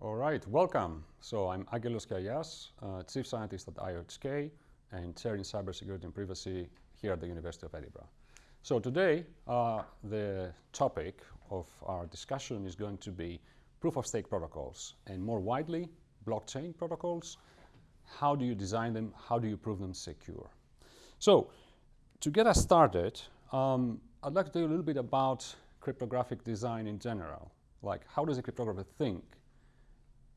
All right, welcome. So I'm Aggelos Kiayias, uh, Chief Scientist at IOHK and Chair in Cybersecurity and Privacy here at the University of Edinburgh. So today, uh, the topic of our discussion is going to be proof-of-stake protocols, and more widely, blockchain protocols. How do you design them? How do you prove them secure? So, to get us started, um, I'd like to tell you a little bit about cryptographic design in general. Like, how does a cryptographer think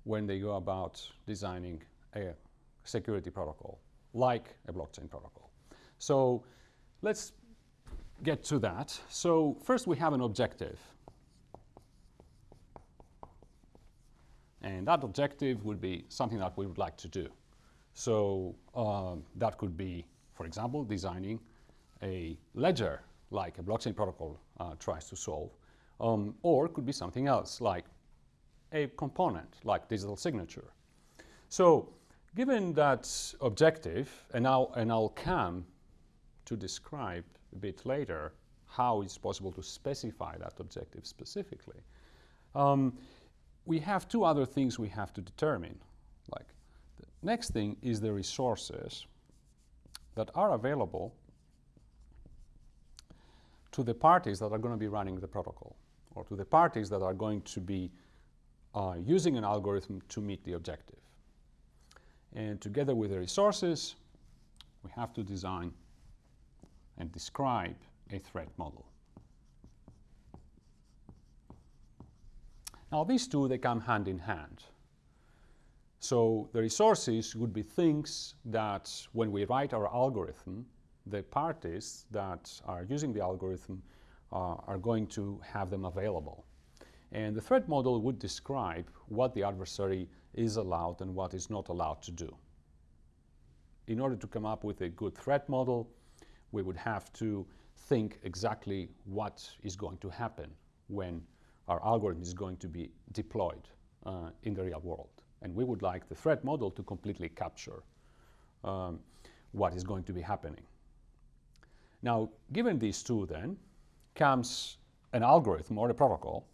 when they go about designing a security protocol, like a blockchain protocol? So, let's get to that. So, first we have an objective. And that objective would be something that we would like to do. So um, that could be, for example, designing a ledger like a blockchain protocol uh, tries to solve, um, or it could be something else like a component like digital signature. So given that objective, and, now, and I'll come to describe a bit later how it's possible to specify that objective specifically. Um, we have two other things we have to determine. Like the next thing is the resources that are available to the parties that are going to be running the protocol or to the parties that are going to be uh, using an algorithm to meet the objective. And together with the resources, we have to design and describe a threat model. Now these two, they come hand in hand. So the resources would be things that when we write our algorithm, the parties that are using the algorithm uh, are going to have them available. And the threat model would describe what the adversary is allowed and what is not allowed to do. In order to come up with a good threat model, we would have to think exactly what is going to happen when our algorithm is going to be deployed uh, in the real world. And we would like the threat model to completely capture um, what is going to be happening. Now, given these two then, comes an algorithm or a protocol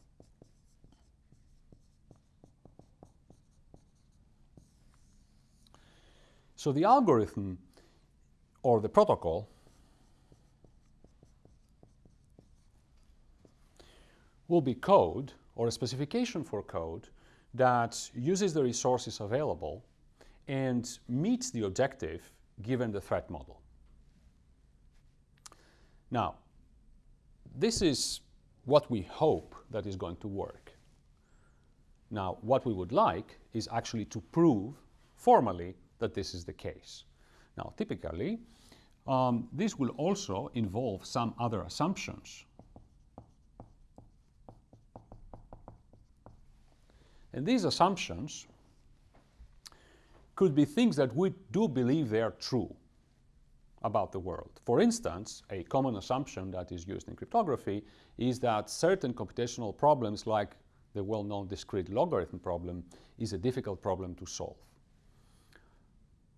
So the algorithm or the protocol will be code or a specification for code that uses the resources available and meets the objective given the threat model. Now, this is what we hope that is going to work. Now, what we would like is actually to prove formally that this is the case. Now, typically, um, this will also involve some other assumptions And these assumptions could be things that we do believe they are true about the world. For instance, a common assumption that is used in cryptography is that certain computational problems like the well-known discrete logarithm problem is a difficult problem to solve.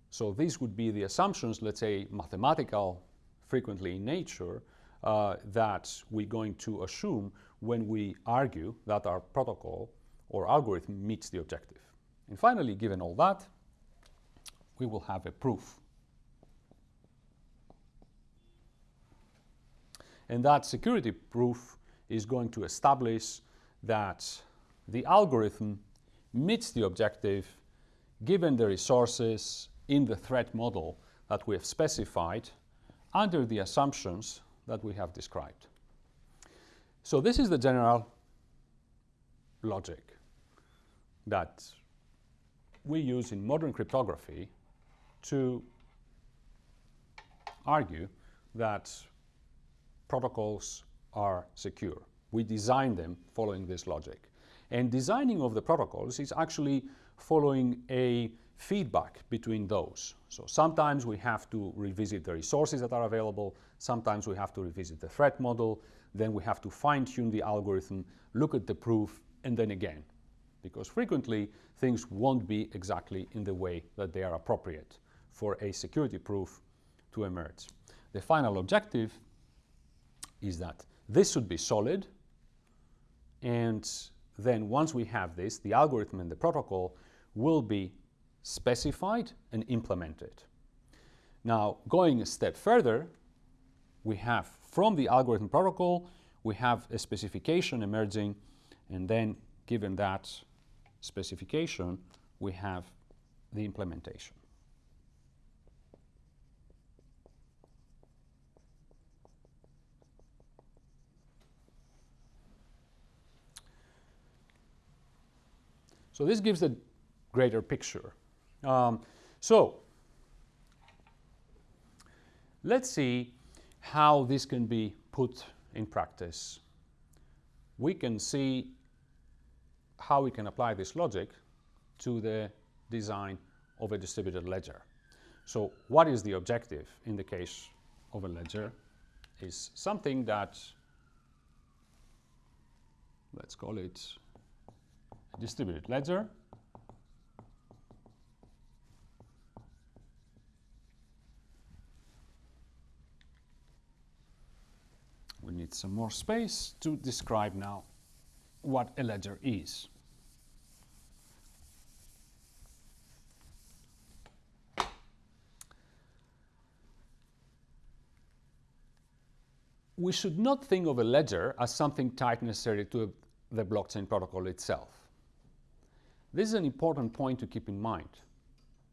So these would be the assumptions, let's say mathematical frequently in nature, uh, that we're going to assume when we argue that our protocol or algorithm meets the objective. And finally, given all that, we will have a proof. And that security proof is going to establish that the algorithm meets the objective given the resources in the threat model that we have specified under the assumptions that we have described. So this is the general logic that we use in modern cryptography to argue that protocols are secure. We design them following this logic. And designing of the protocols is actually following a feedback between those. So sometimes we have to revisit the resources that are available, sometimes we have to revisit the threat model, then we have to fine-tune the algorithm, look at the proof, and then again because frequently things won't be exactly in the way that they are appropriate for a security proof to emerge. the final objective is that this should be solid and then once we have this, the algorithm and the protocol will be specified and implemented. Now, going a step further, we have from the algorithm protocol, we have a specification emerging, and then given that specification, we have the implementation. So this gives a greater picture. Um, so let's see how this can be put in practice. We can see how we can apply this logic to the design of a distributed ledger. So what is the objective in the case of a ledger is something that, let's call it distributed ledger. We need some more space to describe now what a ledger is. We should not think of a ledger as something tied necessarily to the blockchain protocol itself. This is an important point to keep in mind.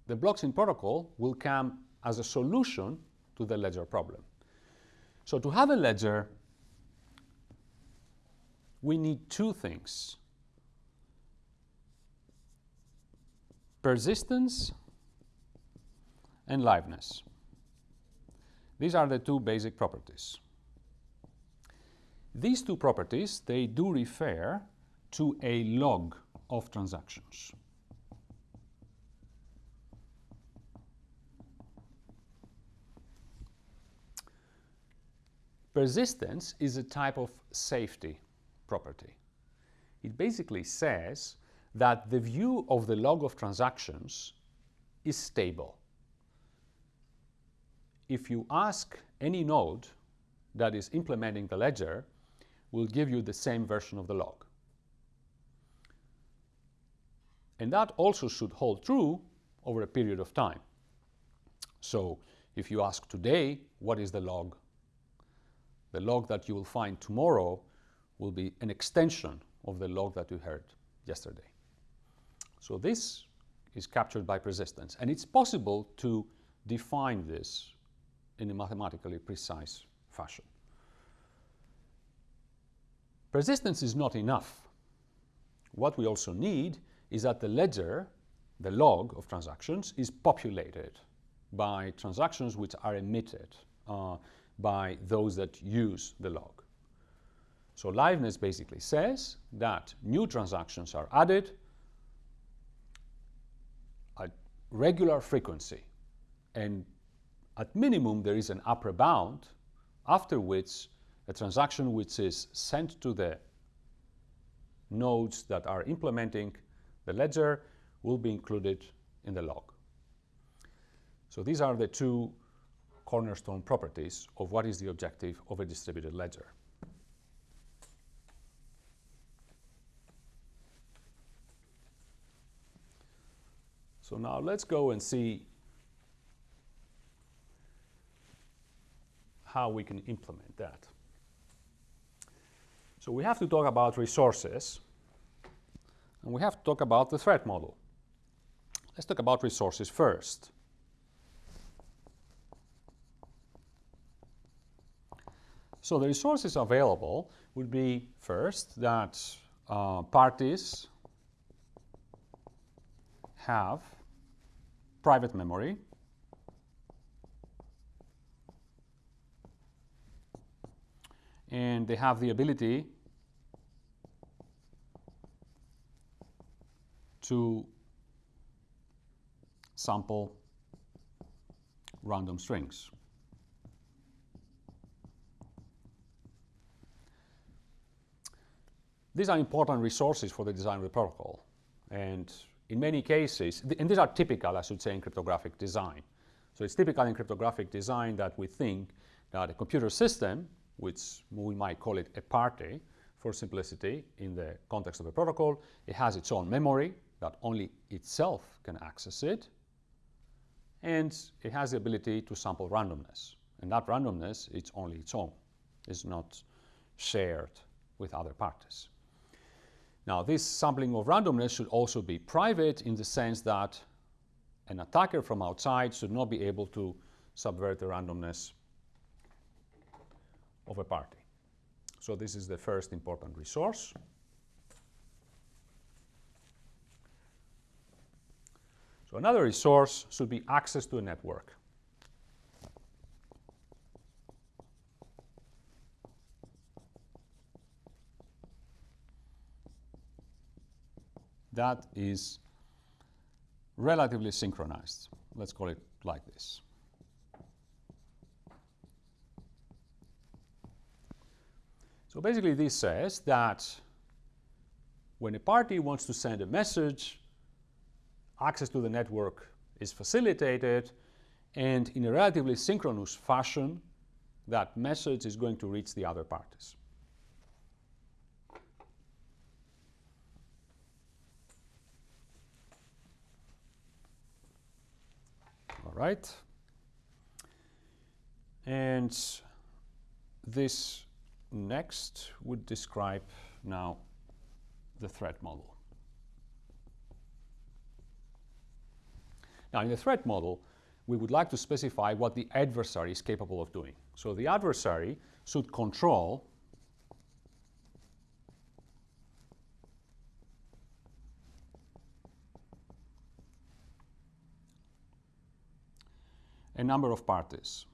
The blockchain protocol will come as a solution to the ledger problem. So to have a ledger, we need two things. Persistence and liveness. These are the two basic properties. These two properties, they do refer to a log of transactions. Persistence is a type of safety property. It basically says that the view of the log of transactions is stable. If you ask any node that is implementing the ledger, will give you the same version of the log. And that also should hold true over a period of time. So if you ask today, what is the log? The log that you will find tomorrow will be an extension of the log that you heard yesterday. So this is captured by persistence. And it's possible to define this in a mathematically precise fashion. Persistence is not enough. What we also need is that the ledger, the log of transactions, is populated by transactions which are emitted uh, by those that use the log. So liveness basically says that new transactions are added at regular frequency and at minimum there is an upper bound after which a transaction which is sent to the nodes that are implementing the ledger will be included in the log. So these are the two cornerstone properties of what is the objective of a distributed ledger. So now let's go and see how we can implement that. So we have to talk about resources and we have to talk about the threat model. Let's talk about resources first. So the resources available would be first that uh, parties have private memory and they have the ability to sample random strings. These are important resources for the design of the protocol. And in many cases, and these are typical, I should say, in cryptographic design. So it's typical in cryptographic design that we think that a computer system, which we might call it a party for simplicity in the context of a protocol, it has its own memory that only itself can access it, and it has the ability to sample randomness. And that randomness, it's only its own. It's not shared with other parties. Now, this sampling of randomness should also be private in the sense that an attacker from outside should not be able to subvert the randomness of a party. So this is the first important resource. So another resource should be access to a network. That is relatively synchronized. Let's call it like this. So basically this says that when a party wants to send a message, access to the network is facilitated and in a relatively synchronous fashion, that message is going to reach the other parties. All right. And this next would describe now the threat model. Now, in the threat model, we would like to specify what the adversary is capable of doing. So the adversary should control a number of parties.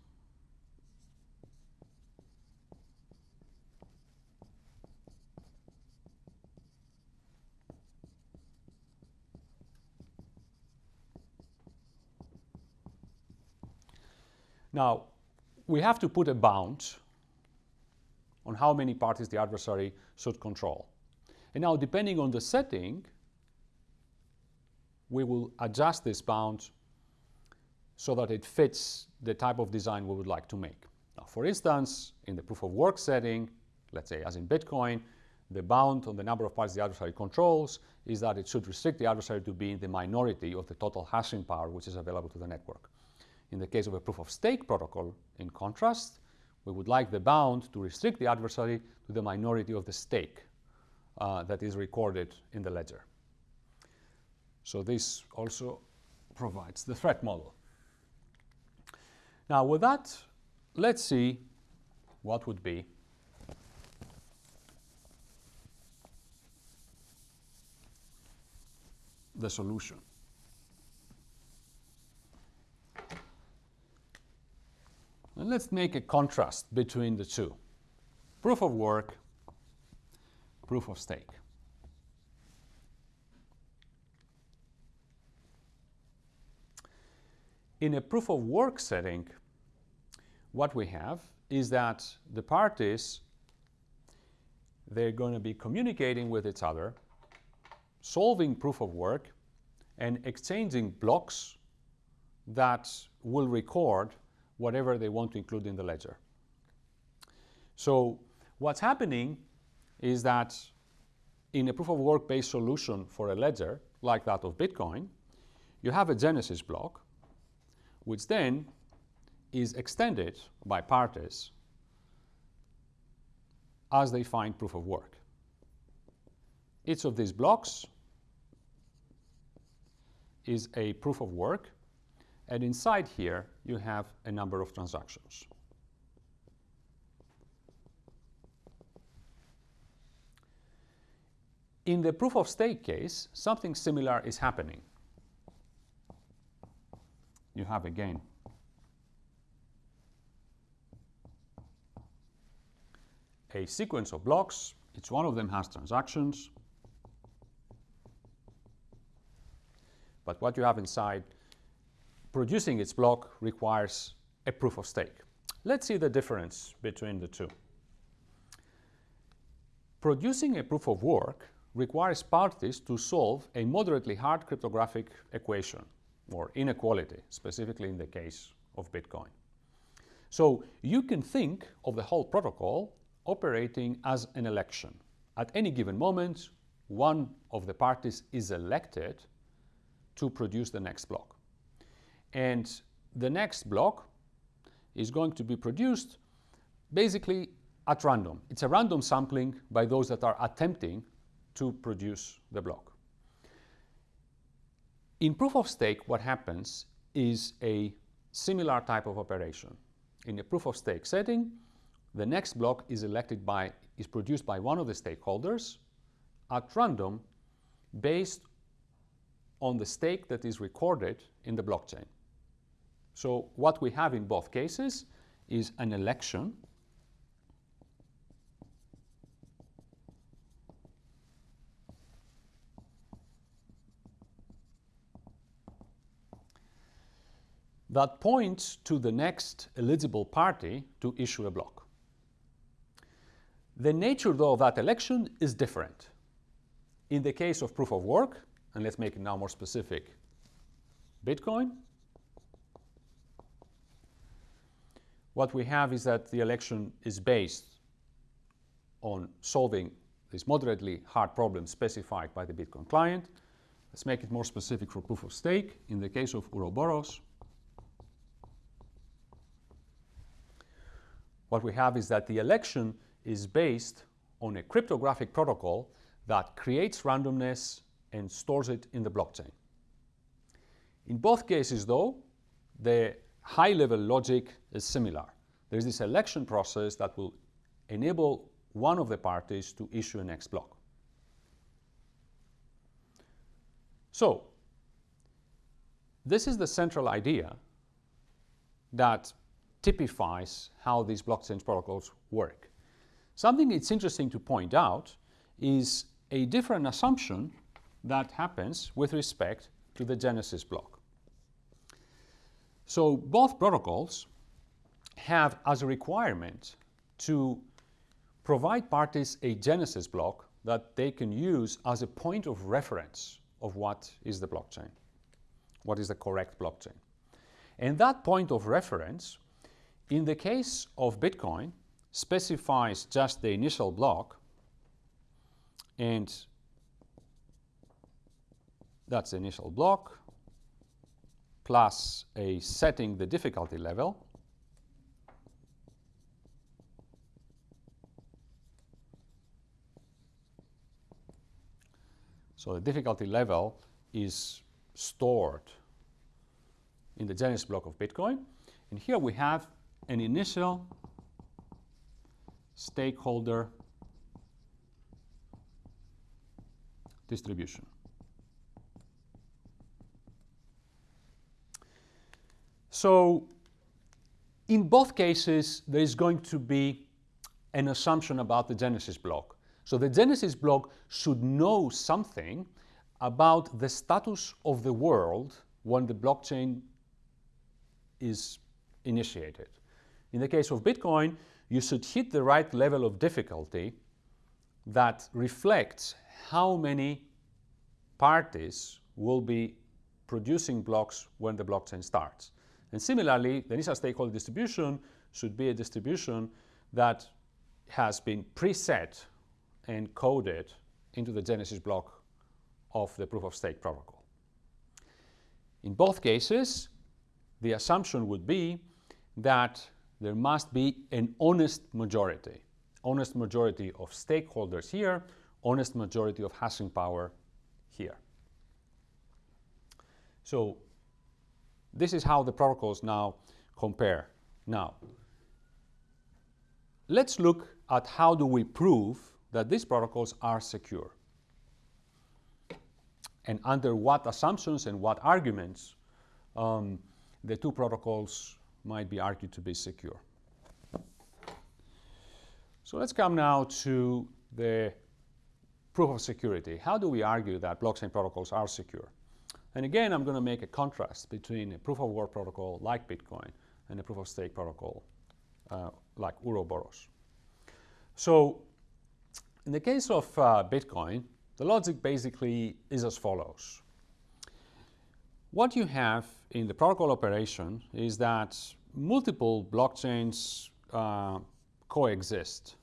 Now, we have to put a bound on how many parties the adversary should control. And now, depending on the setting, we will adjust this bound so that it fits the type of design we would like to make. Now, for instance, in the proof of work setting, let's say as in Bitcoin, the bound on the number of parties the adversary controls is that it should restrict the adversary to be in the minority of the total hashing power which is available to the network. In the case of a proof of stake protocol, in contrast, we would like the bound to restrict the adversary to the minority of the stake uh, that is recorded in the ledger. So this also provides the threat model. Now with that, let's see what would be the solution. And let's make a contrast between the two. Proof of work, proof of stake. In a proof of work setting, what we have is that the parties, they're going to be communicating with each other, solving proof of work, and exchanging blocks that will record whatever they want to include in the ledger. So what's happening is that in a proof of work based solution for a ledger like that of Bitcoin, you have a genesis block, which then is extended by parties as they find proof of work. Each of these blocks is a proof of work and inside here, you have a number of transactions. In the proof of stake case, something similar is happening. You have again a sequence of blocks. Each one of them has transactions. But what you have inside producing its block requires a proof of stake. Let's see the difference between the two. Producing a proof of work requires parties to solve a moderately hard cryptographic equation or inequality, specifically in the case of Bitcoin. So you can think of the whole protocol operating as an election. At any given moment, one of the parties is elected to produce the next block. And the next block is going to be produced basically at random. It's a random sampling by those that are attempting to produce the block. In proof of stake, what happens is a similar type of operation. In a proof of stake setting, the next block is elected by, is produced by one of the stakeholders at random based on the stake that is recorded in the blockchain. So what we have in both cases is an election that points to the next eligible party to issue a block. The nature, though, of that election is different. In the case of proof of work, and let's make it now more specific, Bitcoin, what we have is that the election is based on solving this moderately hard problem specified by the Bitcoin client. Let's make it more specific for proof of stake. In the case of Ouroboros, what we have is that the election is based on a cryptographic protocol that creates randomness and stores it in the blockchain. In both cases, though, the high-level logic is similar. There's this election process that will enable one of the parties to issue a next block. So, this is the central idea that typifies how these blockchain protocols work. Something it's interesting to point out is a different assumption that happens with respect to the Genesis block. So both protocols have as a requirement to provide parties a Genesis block that they can use as a point of reference of what is the blockchain, what is the correct blockchain. And that point of reference in the case of Bitcoin, specifies just the initial block and that's the initial block plus a setting the difficulty level So the difficulty level is stored in the Genesis block of Bitcoin. And here we have an initial stakeholder distribution. So in both cases, there is going to be an assumption about the Genesis block. So the Genesis block should know something about the status of the world when the blockchain is initiated. In the case of Bitcoin, you should hit the right level of difficulty that reflects how many parties will be producing blocks when the blockchain starts. And similarly, the initial stakeholder distribution should be a distribution that has been preset and coded into the Genesis block of the proof of stake protocol. In both cases, the assumption would be that there must be an honest majority. Honest majority of stakeholders here, honest majority of hashing power here. So this is how the protocols now compare. Now, let's look at how do we prove that these protocols are secure and under what assumptions and what arguments um, the two protocols might be argued to be secure. So let's come now to the proof of security. How do we argue that blockchain protocols are secure? And again, I'm going to make a contrast between a proof of work protocol like Bitcoin and a proof of stake protocol uh, like Ouroboros. So in the case of uh, Bitcoin, the logic basically is as follows. What you have in the protocol operation is that multiple blockchains uh, coexist.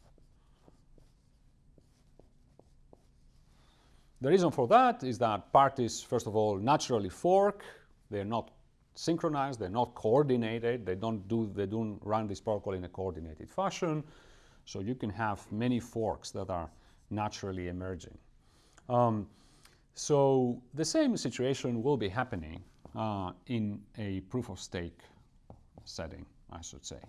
The reason for that is that parties, first of all, naturally fork. They're not synchronized, they're not coordinated, they don't, do, they don't run this protocol in a coordinated fashion. So you can have many forks that are naturally emerging. Um, so the same situation will be happening uh, in a proof of stake setting, I should say.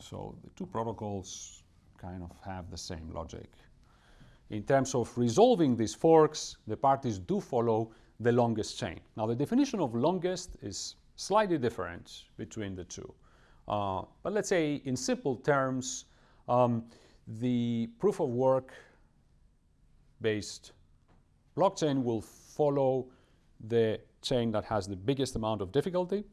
So the two protocols kind of have the same logic. In terms of resolving these forks, the parties do follow the longest chain. Now the definition of longest is slightly different between the two. Uh, but let's say in simple terms, um, the proof of work based blockchain will follow the chain that has the biggest amount of difficulty,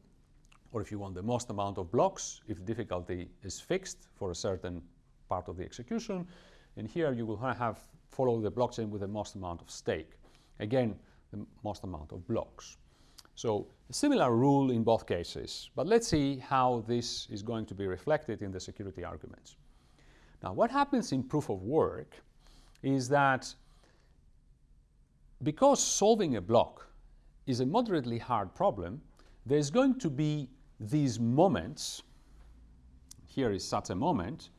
or if you want the most amount of blocks, if difficulty is fixed for a certain part of the execution. And here you will have follow the blockchain with the most amount of stake. Again, the most amount of blocks. So a similar rule in both cases, but let's see how this is going to be reflected in the security arguments. Now what happens in proof of work is that because solving a block is a moderately hard problem, there's going to be these moments, here is such a moment,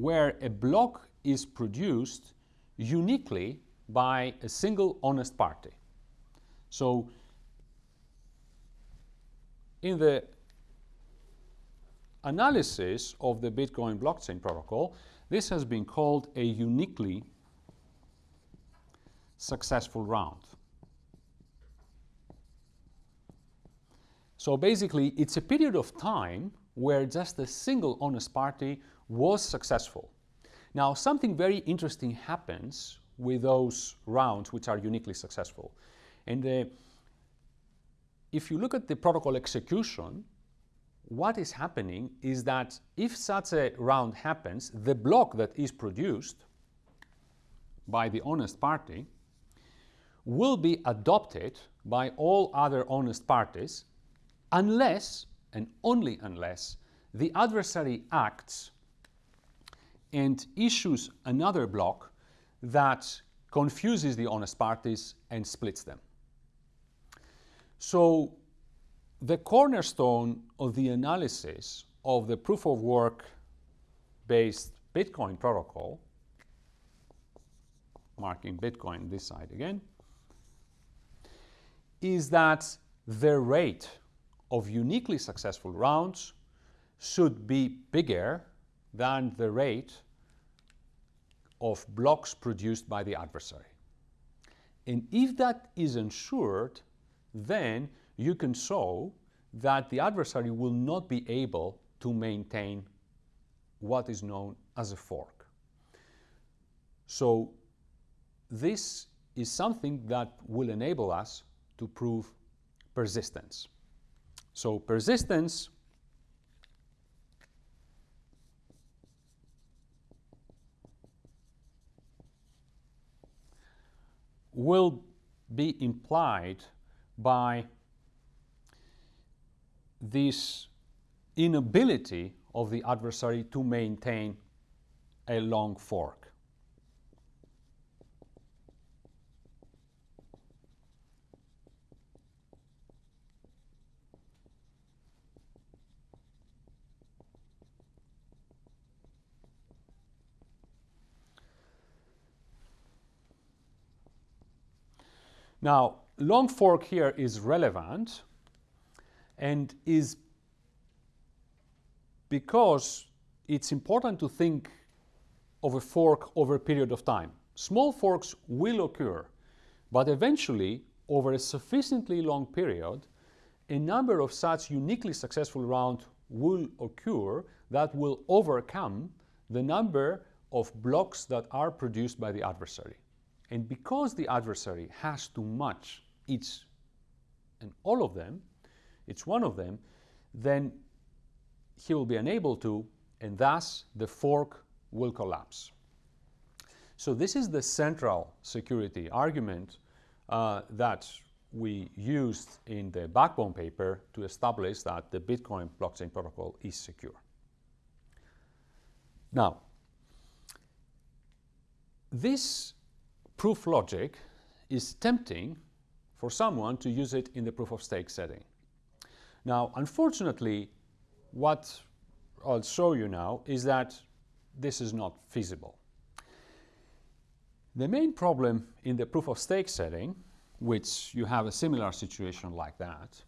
where a block is produced uniquely by a single honest party. So in the analysis of the Bitcoin blockchain protocol, this has been called a uniquely successful round. So basically, it's a period of time where just a single honest party was successful. Now, something very interesting happens with those rounds which are uniquely successful. And uh, if you look at the protocol execution, what is happening is that if such a round happens, the block that is produced by the honest party will be adopted by all other honest parties unless, and only unless, the adversary acts and issues another block that confuses the honest parties and splits them. So the cornerstone of the analysis of the proof of work based Bitcoin protocol, marking Bitcoin this side again, is that the rate of uniquely successful rounds should be bigger than the rate of blocks produced by the adversary. And if that is ensured, then you can show that the adversary will not be able to maintain what is known as a fork. So this is something that will enable us to prove persistence. So persistence will be implied by this inability of the adversary to maintain a long fork. Now, long fork here is relevant and is because it's important to think of a fork over a period of time. Small forks will occur, but eventually, over a sufficiently long period, a number of such uniquely successful rounds will occur that will overcome the number of blocks that are produced by the adversary. And because the adversary has to match each and all of them, each one of them, then he will be unable to, and thus the fork will collapse. So this is the central security argument uh, that we used in the backbone paper to establish that the Bitcoin blockchain protocol is secure. Now, this proof logic is tempting for someone to use it in the proof of stake setting. Now, unfortunately, what I'll show you now is that this is not feasible. The main problem in the proof of stake setting, which you have a similar situation like that,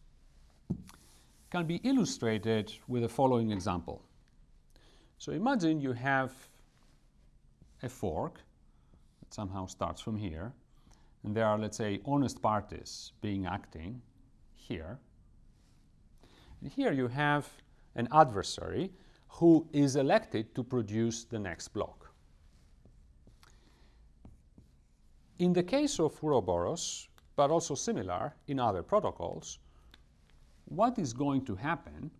can be illustrated with the following example. So imagine you have a fork that somehow starts from here, and there are, let's say, honest parties being acting here. And here you have an adversary who is elected to produce the next block. In the case of Ouroboros, but also similar in other protocols, what is going to happen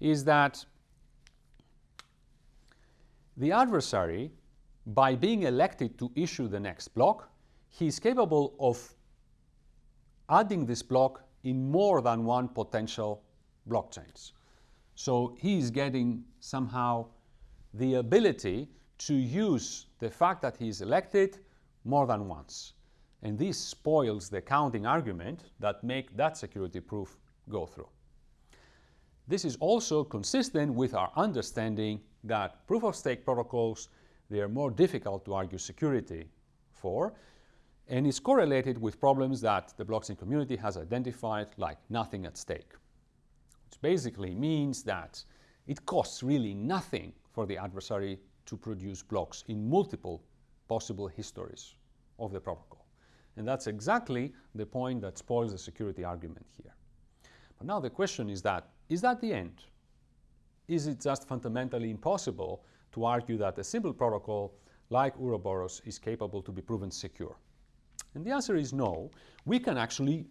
is that the adversary, by being elected to issue the next block, he is capable of adding this block in more than one potential blockchains. So he is getting somehow the ability to use the fact that he is elected more than once. And this spoils the counting argument that make that security proof go through. This is also consistent with our understanding that proof-of-stake protocols, they are more difficult to argue security for, and is correlated with problems that the blockchain community has identified like nothing at stake, which basically means that it costs really nothing for the adversary to produce blocks in multiple possible histories of the protocol. And that's exactly the point that spoils the security argument here. But now the question is that, is that the end? Is it just fundamentally impossible to argue that a simple protocol like Ouroboros is capable to be proven secure? And the answer is no. We can actually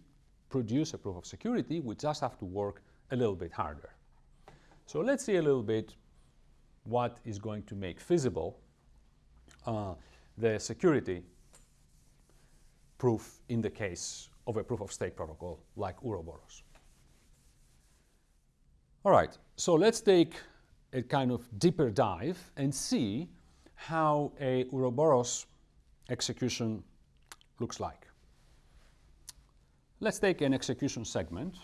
produce a proof of security, we just have to work a little bit harder. So let's see a little bit what is going to make feasible uh, the security proof in the case of a proof of stake protocol like Ouroboros. All right, so let's take a kind of deeper dive and see how a Ouroboros execution looks like. Let's take an execution segment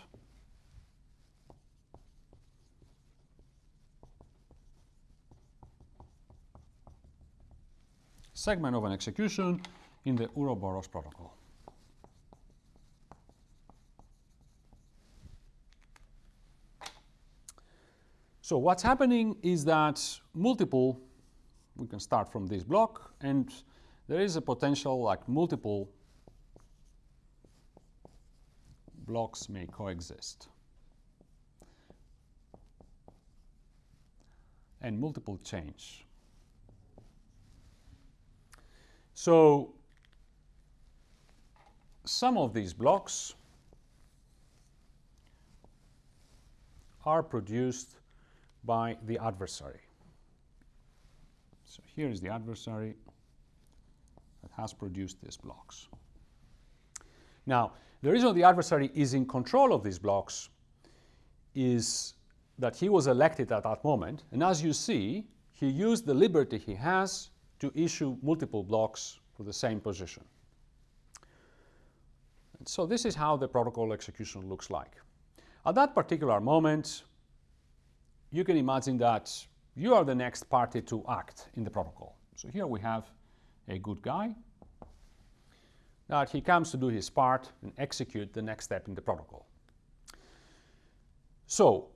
segment of an execution in the Ouroboros protocol. So what's happening is that multiple, we can start from this block, and there is a potential like multiple blocks may coexist. And multiple change. So some of these blocks are produced by the adversary. So here is the adversary that has produced these blocks. Now, the reason the adversary is in control of these blocks is that he was elected at that moment, and as you see, he used the liberty he has to issue multiple blocks for the same position. And so this is how the protocol execution looks like. At that particular moment, you can imagine that you are the next party to act in the protocol. So here we have a good guy that he comes to do his part and execute the next step in the protocol. So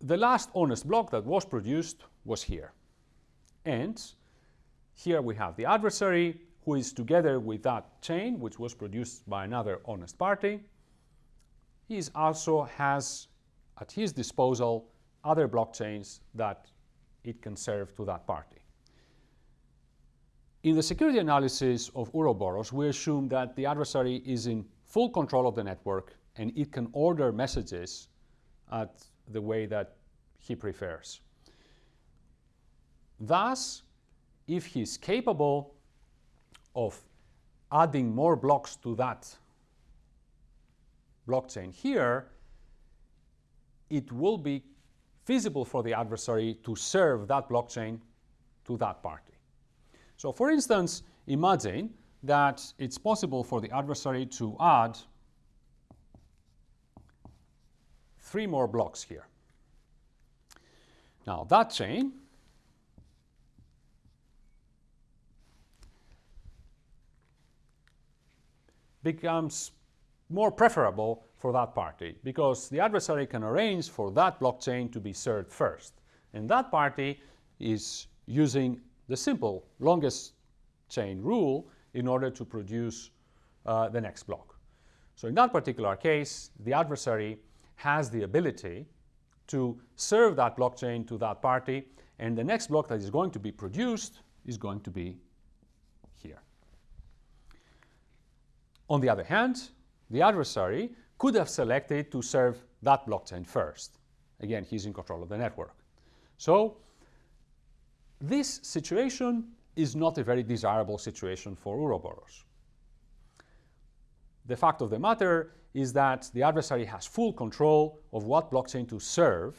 the last honest block that was produced was here. And here we have the adversary who is together with that chain, which was produced by another honest party. He also has at his disposal other blockchains that it can serve to that party. In the security analysis of Ouroboros, we assume that the adversary is in full control of the network and it can order messages at the way that he prefers. Thus, if he's capable of adding more blocks to that blockchain here, it will be feasible for the adversary to serve that blockchain to that party. So for instance, imagine that it's possible for the adversary to add three more blocks here. Now that chain becomes more preferable for that party because the adversary can arrange for that blockchain to be served first. And that party is using the simple longest chain rule in order to produce uh, the next block. So in that particular case, the adversary has the ability to serve that blockchain to that party, and the next block that is going to be produced is going to be here. On the other hand, the adversary could have selected to serve that blockchain first. Again, he's in control of the network. So this situation is not a very desirable situation for Ouroboros. The fact of the matter is that the adversary has full control of what blockchain to serve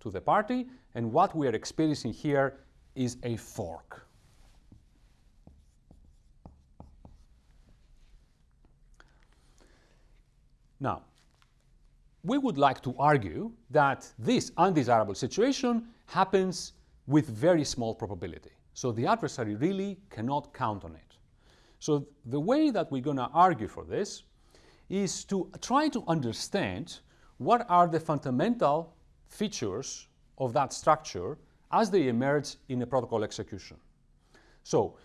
to the party, and what we are experiencing here is a fork. Now, we would like to argue that this undesirable situation happens with very small probability. So the adversary really cannot count on it. So the way that we're going to argue for this is to try to understand what are the fundamental features of that structure as they emerge in a protocol execution. So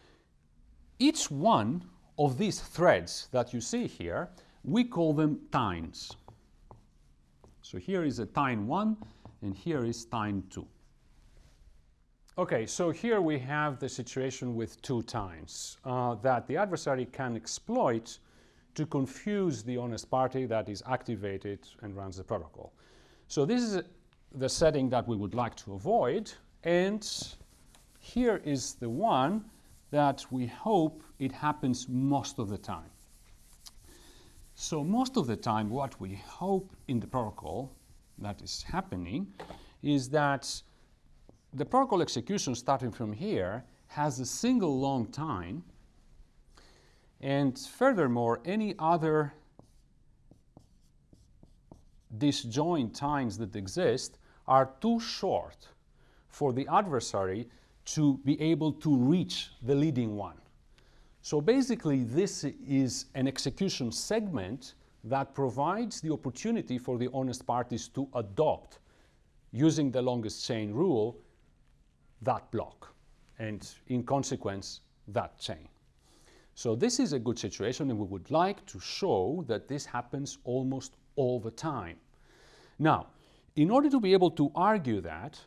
each one of these threads that you see here we call them tines. So here is a tine 1 and here is tine 2. Okay, so here we have the situation with two tines uh, that the adversary can exploit to confuse the honest party that is activated and runs the protocol. So this is the setting that we would like to avoid and here is the one that we hope it happens most of the time. So most of the tine what we hope in the protocol that is happening is that the protocol execution starting from here has a single long time and furthermore any other disjoint tines that exist are too short for the adversary to be able to reach the leading one. So basically, this is an execution segment that provides the opportunity for the honest parties to adopt, using the longest chain rule, that block, and in consequence, that chain. So this is a good situation, and we would like to show that this happens almost all the time. Now, in order to be able to argue that,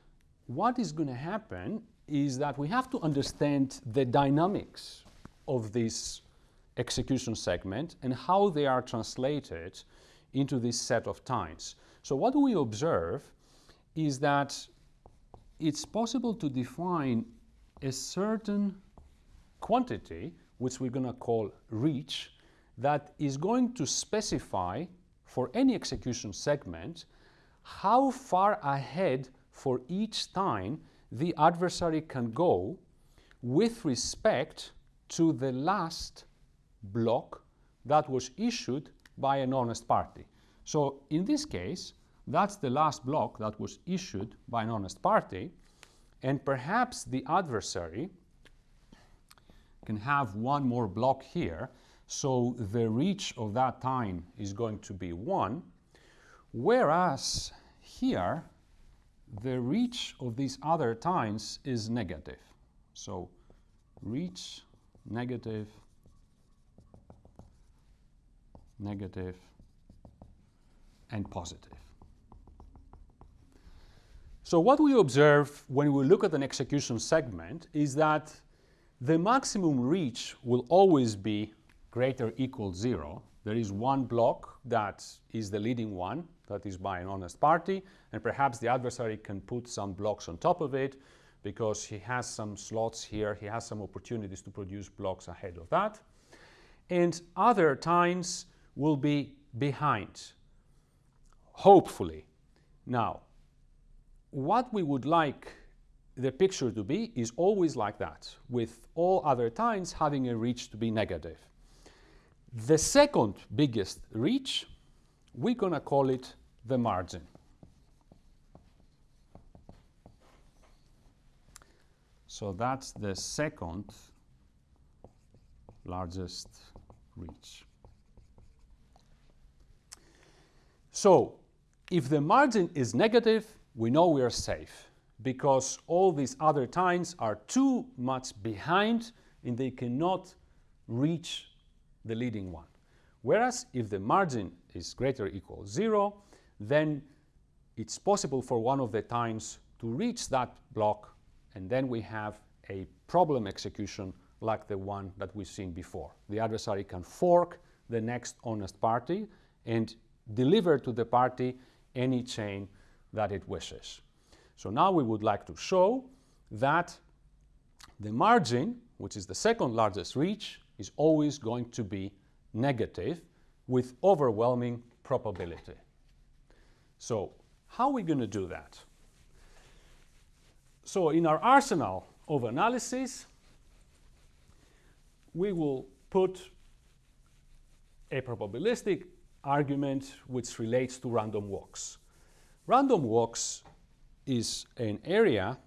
what is going to happen is that we have to understand the dynamics of this execution segment and how they are translated into this set of tines. So what we observe is that it's possible to define a certain quantity, which we're going to call reach, that is going to specify for any execution segment how far ahead for each tine the adversary can go with respect to the last block that was issued by an honest party. So in this case, that's the last block that was issued by an honest party, and perhaps the adversary can have one more block here, so the reach of that tine is going to be 1, whereas here the reach of these other tines is negative. So reach negative, negative, and positive. So what we observe when we look at an execution segment is that the maximum reach will always be greater equal zero. There is one block that is the leading one, that is by an honest party, and perhaps the adversary can put some blocks on top of it, because he has some slots here, he has some opportunities to produce blocks ahead of that. And other tines will be behind, hopefully. Now, what we would like the picture to be is always like that, with all other tines having a reach to be negative. The second biggest reach, we're going to call it the margin. So that's the second largest reach. So if the margin is negative, we know we are safe because all these other tines are too much behind and they cannot reach the leading one. Whereas if the margin is greater or equal 0, then it's possible for one of the tines to reach that block and then we have a problem execution like the one that we've seen before. The adversary can fork the next honest party and deliver to the party any chain that it wishes. So now we would like to show that the margin, which is the second largest reach, is always going to be negative with overwhelming probability. So how are we going to do that? So in our arsenal of analysis, we will put a probabilistic argument which relates to random walks. Random walks is an area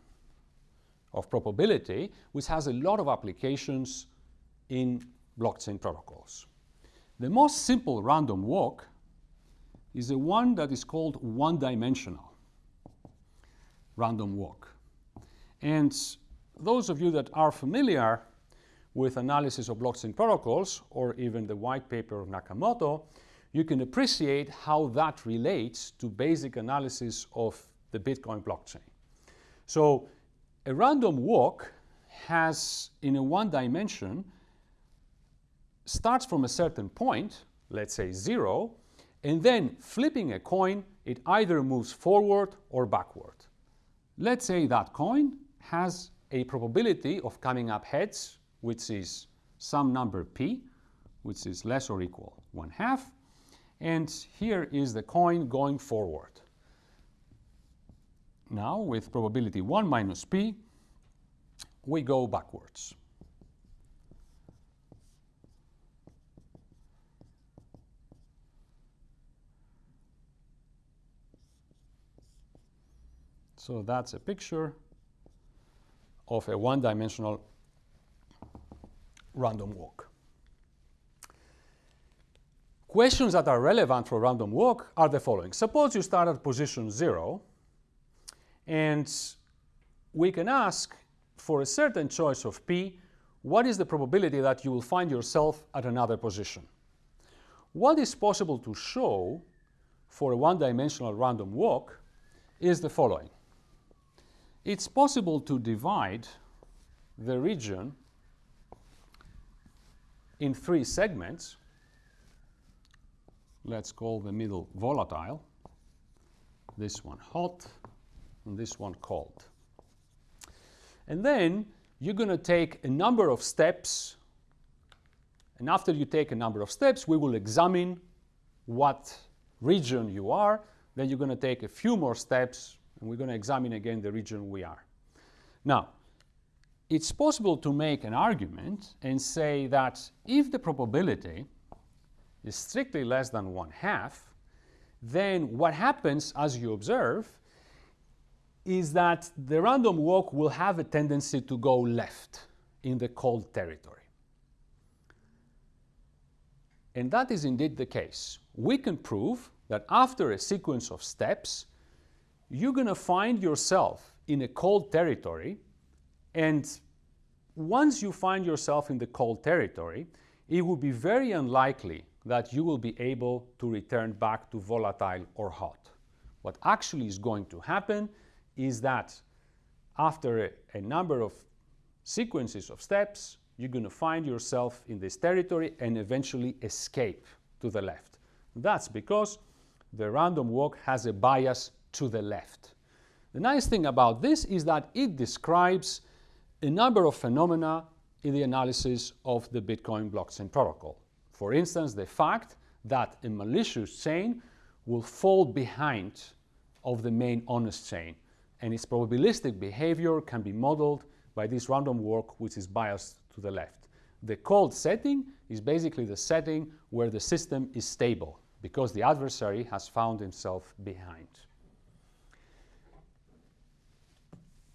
of probability which has a lot of applications in blockchain protocols. The most simple random walk is the one that is called one-dimensional random walk. And those of you that are familiar with analysis of blockchain protocols, or even the white paper of Nakamoto, you can appreciate how that relates to basic analysis of the Bitcoin blockchain. So a random walk has, in a one dimension, starts from a certain point, let's say zero, and then flipping a coin, it either moves forward or backward. Let's say that coin has a probability of coming up heads, which is some number p, which is less or equal 1 half, and here is the coin going forward. Now, with probability 1 minus p, we go backwards. So that's a picture of a one-dimensional random walk. Questions that are relevant for random walk are the following. Suppose you start at position 0, and we can ask for a certain choice of p, what is the probability that you will find yourself at another position? What is possible to show for a one-dimensional random walk is the following. It's possible to divide the region in three segments. Let's call the middle volatile, this one hot, and this one cold. And then you're going to take a number of steps, and after you take a number of steps, we will examine what region you are. Then you're going to take a few more steps and we're going to examine again the region we are. Now, it's possible to make an argument and say that if the probability is strictly less than one half, then what happens as you observe is that the random walk will have a tendency to go left in the cold territory. And that is indeed the case. We can prove that after a sequence of steps, you're going to find yourself in a cold territory. And once you find yourself in the cold territory, it will be very unlikely that you will be able to return back to volatile or hot. What actually is going to happen is that after a, a number of sequences of steps, you're going to find yourself in this territory and eventually escape to the left. That's because the random walk has a bias to the left. The nice thing about this is that it describes a number of phenomena in the analysis of the Bitcoin blockchain protocol. For instance, the fact that a malicious chain will fall behind of the main honest chain and its probabilistic behavior can be modeled by this random walk which is biased to the left. The cold setting is basically the setting where the system is stable because the adversary has found himself behind.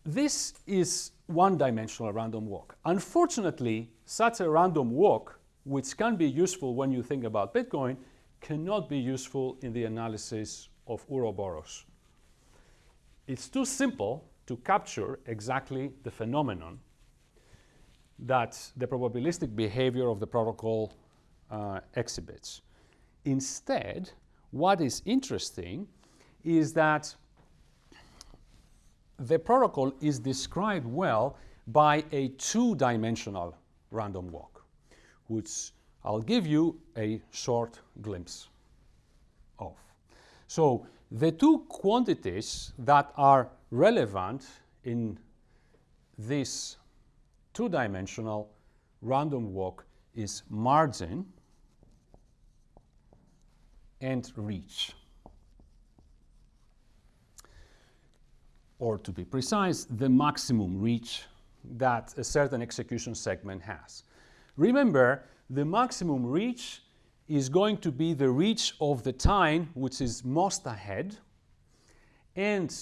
This is one-dimensional random walk. Unfortunately, such a random walk, which can be useful when you think about Bitcoin, cannot be useful in the analysis of Ouroboros. It's too simple to capture exactly the phenomenon that the probabilistic behavior of the protocol uh, exhibits. Instead, what is interesting is that the protocol is described well by a two-dimensional random walk, which I'll give you a short glimpse of. So the two quantities that are relevant in this two-dimensional random walk is margin and reach. Or to be precise, the maximum reach that a certain execution segment has. Remember, the maximum reach is going to be the reach of the tine which is most ahead, and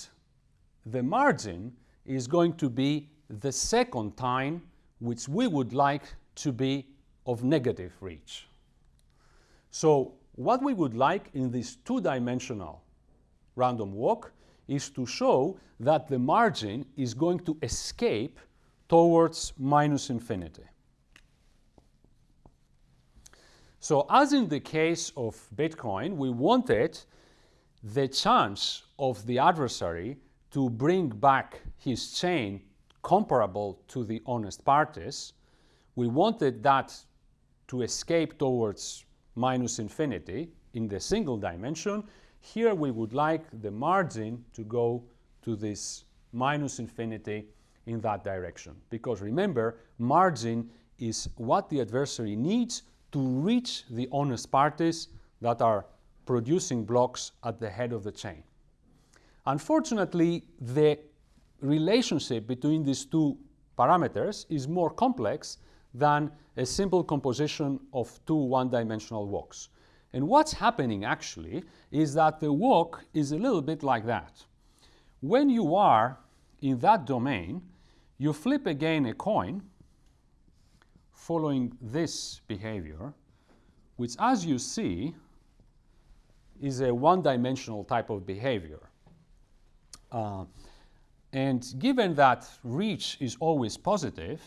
the margin is going to be the second tine which we would like to be of negative reach. So what we would like in this two-dimensional random walk is to show that the margin is going to escape towards minus infinity. So as in the case of Bitcoin, we wanted the chance of the adversary to bring back his chain comparable to the honest parties. We wanted that to escape towards minus infinity in the single dimension. Here we would like the margin to go to this minus infinity in that direction. Because remember, margin is what the adversary needs to reach the honest parties that are producing blocks at the head of the chain. Unfortunately, the relationship between these two parameters is more complex than a simple composition of two one-dimensional walks. And what's happening actually is that the walk is a little bit like that. When you are in that domain, you flip again a coin following this behavior, which as you see is a one-dimensional type of behavior. Uh, and given that reach is always positive,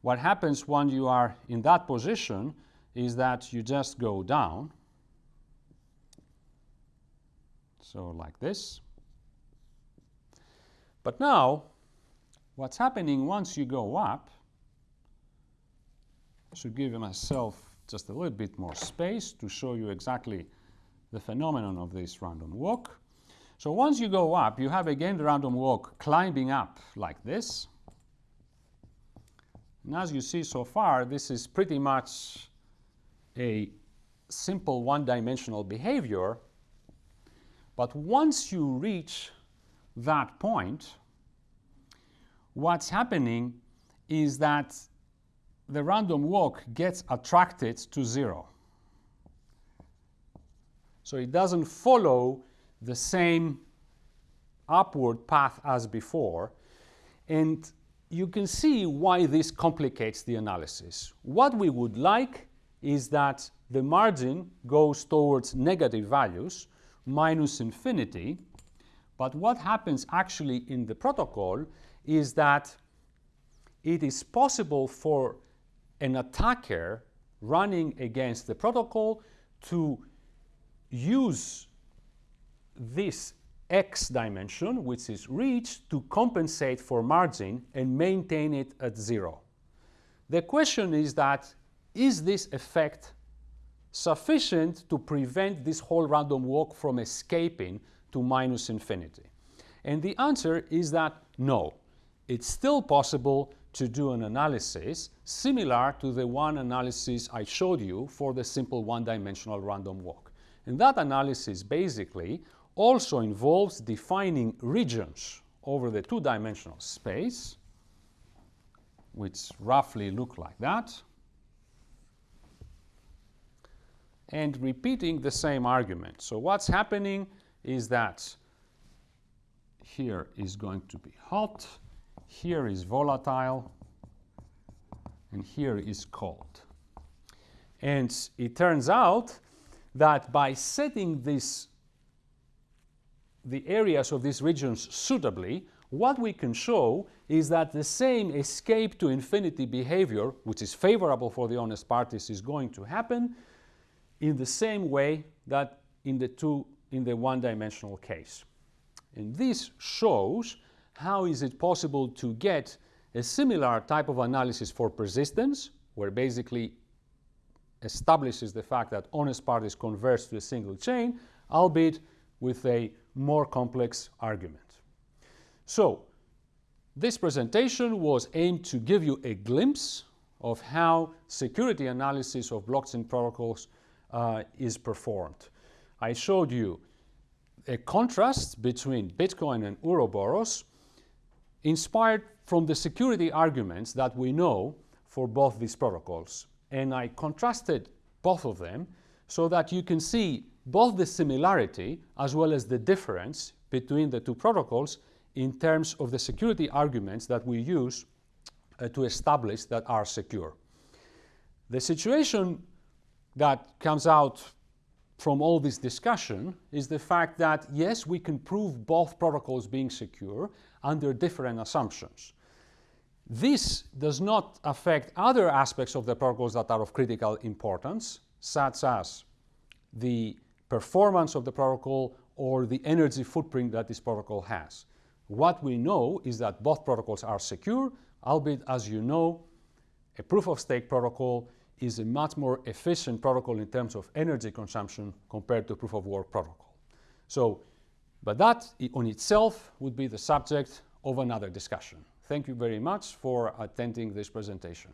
what happens when you are in that position is that you just go down. So like this. But now, what's happening once you go up, I should give myself just a little bit more space to show you exactly the phenomenon of this random walk. So once you go up, you have again the random walk climbing up like this. And as you see so far, this is pretty much a simple one-dimensional behavior. But once you reach that point, what's happening is that the random walk gets attracted to zero. So it doesn't follow the same upward path as before. And you can see why this complicates the analysis. What we would like is that the margin goes towards negative values, minus infinity, but what happens actually in the protocol is that it is possible for an attacker running against the protocol to use this x dimension, which is reached, to compensate for margin and maintain it at zero. The question is that, is this effect sufficient to prevent this whole random walk from escaping to minus infinity? And the answer is that no, it's still possible to do an analysis similar to the one analysis I showed you for the simple one-dimensional random walk. And that analysis basically also involves defining regions over the two-dimensional space, which roughly look like that, and repeating the same argument. So what's happening is that here is going to be hot, here is volatile, and here is cold. And it turns out that by setting this, the areas of these regions suitably, what we can show is that the same escape to infinity behavior, which is favorable for the honest parties, is going to happen in the same way that in the two in the one-dimensional case. And this shows how is it possible to get a similar type of analysis for persistence, where basically establishes the fact that honest parties converge to a single chain, albeit with a more complex argument. So this presentation was aimed to give you a glimpse of how security analysis of blockchain protocols uh, is performed. I showed you a contrast between Bitcoin and Ouroboros inspired from the security arguments that we know for both these protocols. And I contrasted both of them so that you can see both the similarity as well as the difference between the two protocols in terms of the security arguments that we use uh, to establish that are secure. The situation that comes out from all this discussion is the fact that yes, we can prove both protocols being secure under different assumptions. This does not affect other aspects of the protocols that are of critical importance, such as the performance of the protocol or the energy footprint that this protocol has. What we know is that both protocols are secure, albeit, as you know, a proof-of-stake protocol is a much more efficient protocol in terms of energy consumption compared to proof-of-work protocol. So, but that on itself would be the subject of another discussion. Thank you very much for attending this presentation.